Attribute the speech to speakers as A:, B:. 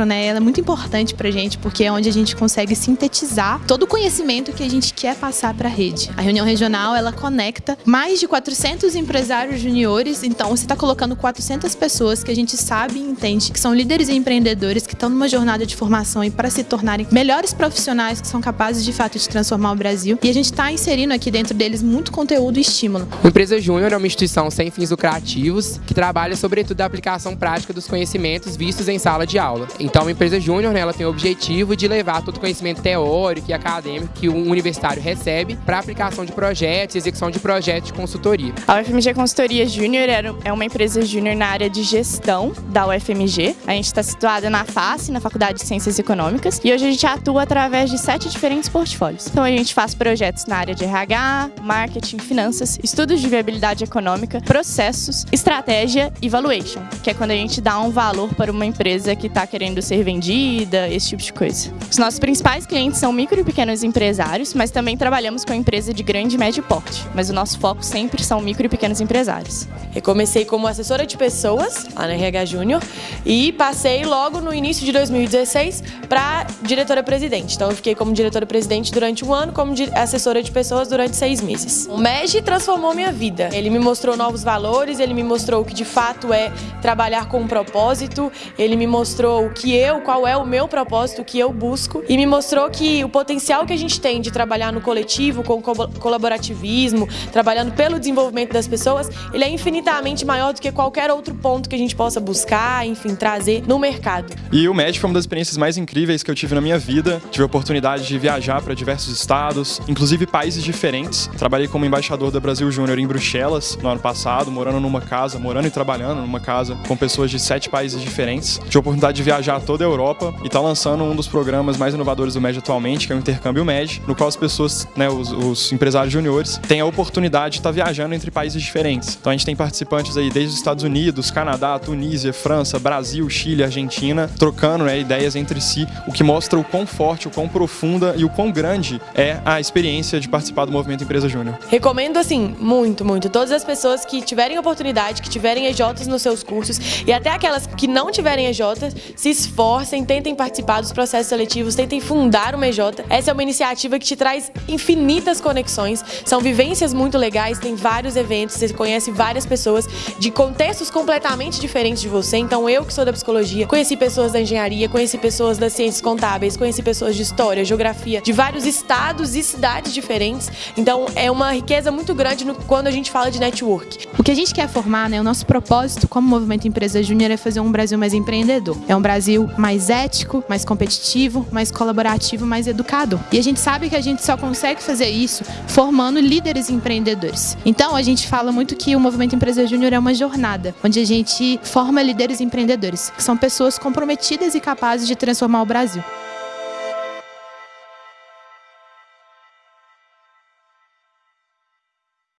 A: macro, né, ela é muito importante pra gente, porque é onde a gente consegue sintetizar todo o conhecimento que a gente quer passar para a rede. A reunião regional, ela conecta mais de 400 empresários juniores, então você está colocando 400 pessoas que a gente sabe e entende que são líderes e empreendedores que estão numa jornada de formação e para se tornarem melhores profissionais que são capazes de fato de transformar o Brasil. E a gente está inserindo aqui dentro deles muito conteúdo e estímulo.
B: O Empresa Júnior é uma instituição sem fins lucrativos que trabalha sobretudo a aplicação prática dos conhecimentos vistos em sala de aula. Então, a Empresa Júnior né, ela tem o objetivo de levar todo o conhecimento teórico e acadêmico que um universitário recebe para aplicação de projetos execução de projetos de consultoria.
C: A UFMG Consultoria Júnior é uma empresa júnior na área de gestão da UFMG. A gente está situada na FACE, na Faculdade de Ciências Econômicas, e hoje a gente atua através de sete diferentes portfólios. Então, a gente faz projetos na área de RH, marketing, finanças, estudos de viabilidade econômica, processos, estratégia e valuation, que é quando a gente dá um valor para uma empresa que está querendo ser vendida, esse tipo de coisa. Os nossos principais clientes são micro e pequenos empresários, mas também trabalhamos com empresa de grande e médio porte. Mas o nosso foco sempre são micro e pequenos empresários.
D: Eu comecei como assessora de pessoas lá na RH Júnior e passei logo no início de 2016 para diretora-presidente. Então eu fiquei como diretora-presidente durante um ano, como assessora de pessoas durante seis meses. O MEG transformou minha vida. Ele me mostrou novos valores, ele me mostrou o que de fato é trabalhar com um propósito, ele me mostrou o que eu, qual é o meu propósito, o que eu busco e me mostrou que o potencial que a gente tem de trabalhar no coletivo, com colaborativismo, trabalhando pelo desenvolvimento das pessoas, ele é infinitamente maior do que qualquer outro ponto que a gente possa buscar, enfim, trazer no mercado.
E: E o MED foi uma das experiências mais incríveis que eu tive na minha vida. Tive a oportunidade de viajar para diversos estados, inclusive países diferentes. Trabalhei como embaixador da Brasil Júnior em Bruxelas no ano passado, morando numa casa, morando e trabalhando numa casa com pessoas de sete países diferentes. Tive a oportunidade de viajar toda a Europa e tá lançando um dos programas mais inovadores do MED atualmente, que é o Intercâmbio MED, no qual as pessoas, né, os, os empresários juniores, têm a oportunidade de estar tá viajando entre países diferentes. Então a gente tem participantes aí desde os Estados Unidos, Canadá, Tunísia, França, Brasil, Chile, Argentina, trocando né, ideias entre si, o que mostra o quão forte, o quão profunda e o quão grande é a experiência de participar do movimento Empresa Júnior.
D: Recomendo assim, muito, muito. Todas as pessoas que tiverem oportunidade, que tiverem EJs nos seus cursos e até aquelas que não tiverem EJs, se esforcem, tentem participar dos processos seletivos, tentem fundar uma EJ. Essa é uma iniciativa que te traz infinitas conexões, são vivências muito legais, tem vários eventos, você conhece várias pessoas de contextos completamente diferentes de você. Então eu que sou da psicologia, conheci pessoas da engenharia, conheci pessoas das ciências contábeis, conheci pessoas de história, geografia, de vários estados e cidades diferentes. Então é uma riqueza muito grande no, quando a gente fala de network.
A: O que a gente quer formar, né, o nosso propósito como Movimento Empresa Júnior é fazer um Brasil mais empreendedor. É um Brasil mais ético, mais competitivo, mais colaborativo, mais educado. E a gente sabe que a gente só consegue fazer isso formando líderes empreendedores. Então a gente fala muito que o Movimento Empresa Júnior é uma jornada, onde a gente forma líderes empreendedores, que são pessoas comprometidas e capazes de transformar o Brasil.